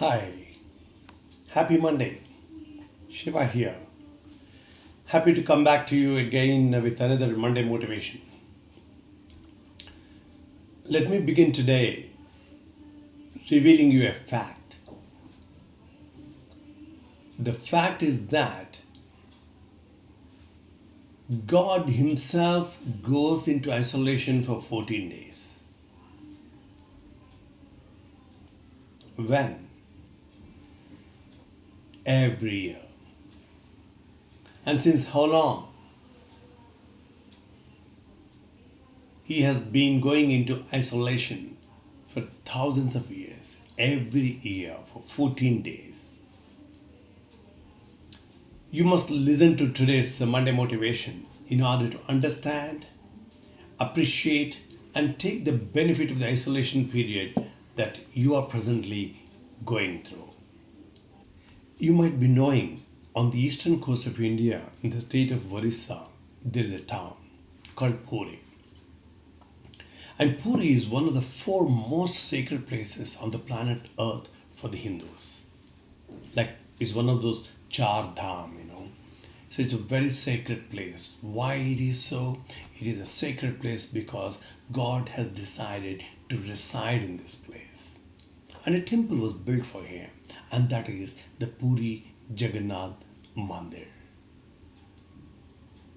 Hi, happy Monday. Shiva here. Happy to come back to you again with another Monday motivation. Let me begin today revealing you a fact. The fact is that God Himself goes into isolation for 14 days. When? Every year. And since how long? He has been going into isolation for thousands of years, every year for 14 days. You must listen to today's Monday motivation in order to understand, appreciate, and take the benefit of the isolation period that you are presently going through. You might be knowing on the eastern coast of India, in the state of Orissa, there is a town called Puri. And Puri is one of the four most sacred places on the planet Earth for the Hindus. Like it's one of those Char Dham, you know. So it's a very sacred place. Why it is so? It is a sacred place because God has decided to reside in this place. And a temple was built for him, and that is the Puri Jagannath Mandir.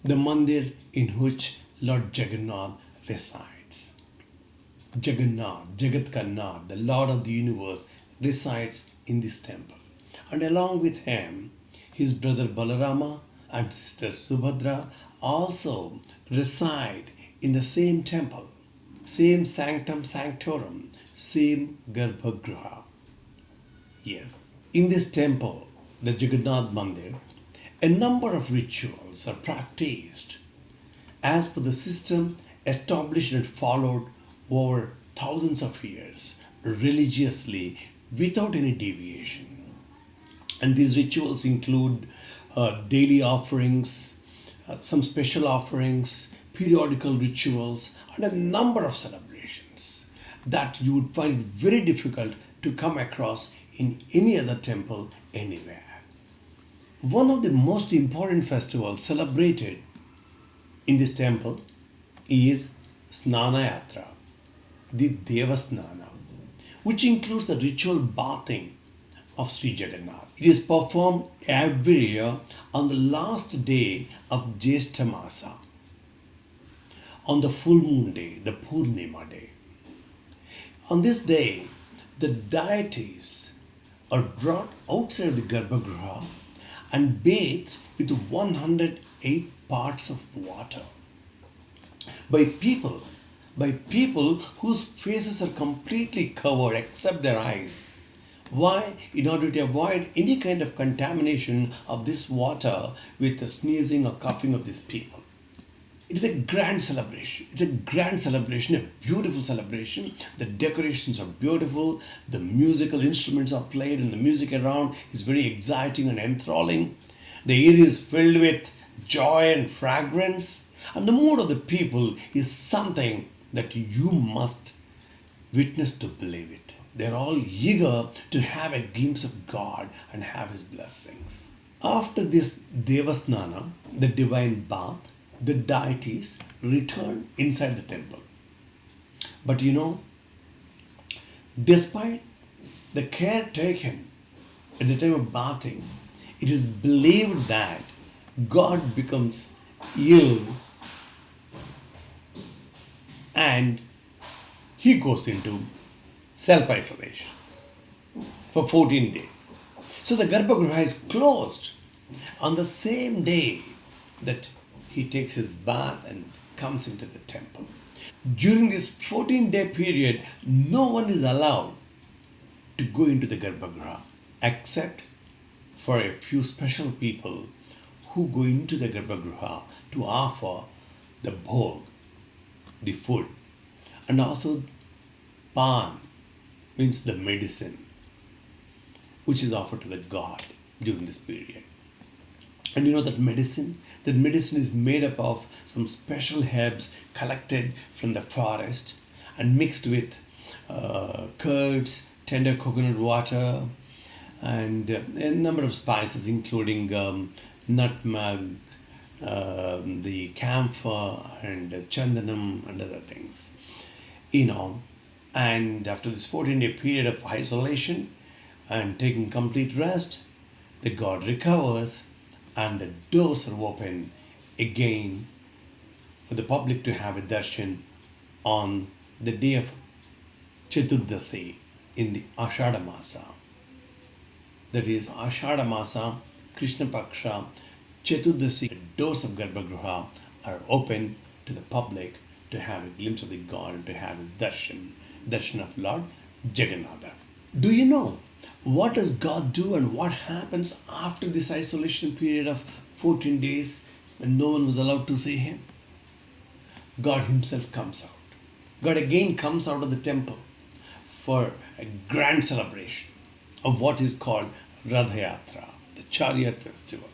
The mandir in which Lord Jagannath resides. Jagannath, Jagat Kannath, the Lord of the universe, resides in this temple. And along with him, his brother Balarama and sister Subhadra also reside in the same temple, same sanctum sanctorum, same Garbhagriha. Yes, in this temple, the Jagannath Mandir, a number of rituals are practiced as per the system established and followed over thousands of years religiously without any deviation. And these rituals include uh, daily offerings, uh, some special offerings, periodical rituals, and a number of celebrations that you would find very difficult to come across in any other temple anywhere. One of the most important festivals celebrated in this temple is Snana Yatra, the Devasnana, which includes the ritual bathing of Sri Jagannath. It is performed every year on the last day of Jyeshtha Masa, on the full moon day, the Purnima day. On this day, the deities are brought outside the Garbhagriha and bathed with 108 parts of water by people by people whose faces are completely covered except their eyes. Why? In order to avoid any kind of contamination of this water with the sneezing or coughing of these people it is a grand celebration. It's a grand celebration, a beautiful celebration. The decorations are beautiful, the musical instruments are played, and the music around is very exciting and enthralling. The air is filled with joy and fragrance, and the mood of the people is something that you must witness to believe it. They're all eager to have a glimpse of God and have His blessings. After this Devasnana, the divine bath, the deities return inside the temple. But you know, despite the care taken at the time of bathing, it is believed that God becomes ill and he goes into self isolation for 14 days. So the Garbhagriha is closed on the same day that he takes his bath and comes into the temple. During this 14 day period, no one is allowed to go into the Garbhagriha except for a few special people who go into the Garbhagriha to offer the bhog, the food, and also pan means the medicine which is offered to the god during this period. And you know that medicine? That medicine is made up of some special herbs collected from the forest and mixed with uh, curds, tender coconut water, and uh, a number of spices, including um, nutmeg, um the camphor, and chandanam, and other things. You know, and after this 14 day period of isolation and taking complete rest, the god recovers and the doors are open again for the public to have a darshan on the day of Chaturdasi in the Ashada Masa. That is Ashada Masa, Krishna Paksha, Chaturdasi, the doors of Garbhagriha are open to the public to have a glimpse of the God to have his darshan, darshan of Lord Jagannatha. Do you know what does God do and what happens after this isolation period of 14 days when no one was allowed to see him? God himself comes out. God again comes out of the temple for a grand celebration of what is called Ratha Yatra, the chariot festival,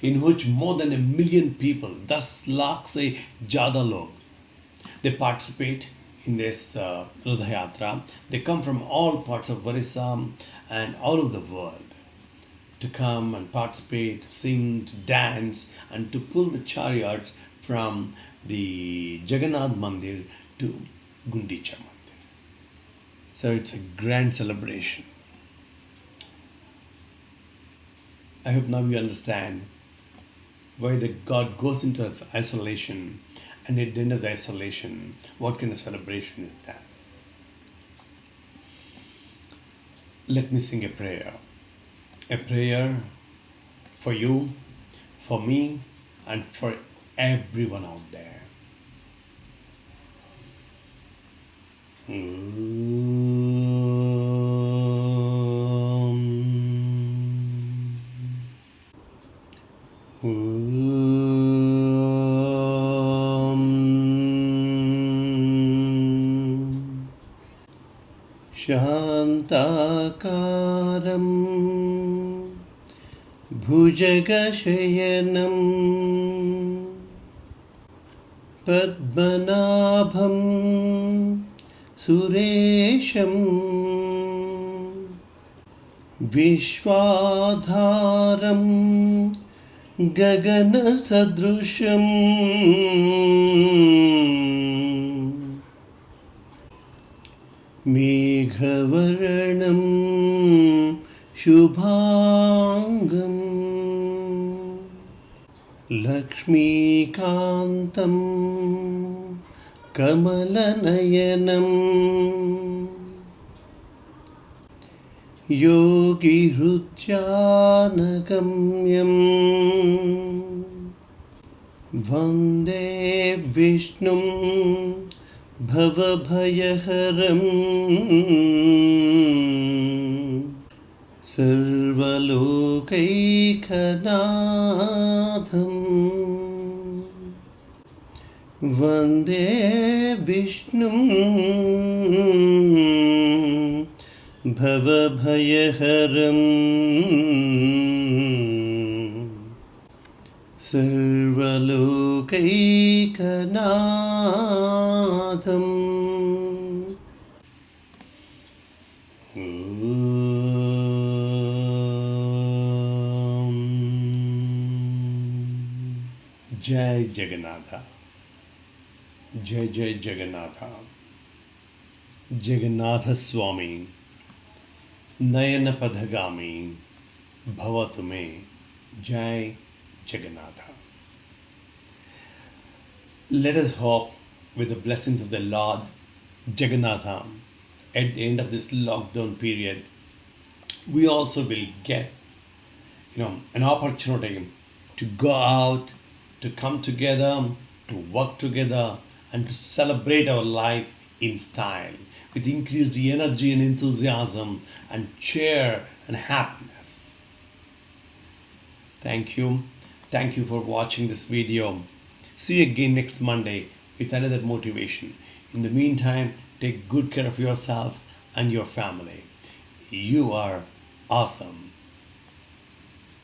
in which more than a million people, thus lakh se jada log, they participate in this uh, Ratha Yatra. They come from all parts of Orissa and all over the world to come and participate, to sing, to dance, and to pull the chariots from the Jagannath Mandir to Gundicha Mandir. So it's a grand celebration. I hope now you understand why the God goes into its isolation and at the end of the isolation, what kind of celebration is that? Let me sing a prayer. A prayer for you, for me, and for everyone out there. शान्ताकारं भुजगशयनं पद्मनाभं सुरेशं विश्वाधारं गगनसदृशम् मेघवर्णं शुभाङ्गम् लक्ष्मीकान्तं कमलनयनम् योगिहृत्यानगम्यम् वन्दे विष्णुम् भवभयहरम्। सर्वलोकैकनाथम्। वंदे विष्णुं भवभयहरम्। सर्वलोकैकनाथम्। जय जगन्नाथ। जय जय जगन्नाथ। जगन्नाथ स्वामी नयन पथगामी भवतु मे। जय Jagannatha. Let us hope with the blessings of the Lord Jagannatha at the end of this lockdown period, we also will get you know an opportunity to go out, to come together, to work together, and to celebrate our life in style with increased energy and enthusiasm and cheer and happiness. Thank you. Thank you for watching this video. See you again next Monday with another motivation. In the meantime, take good care of yourself and your family. You are awesome.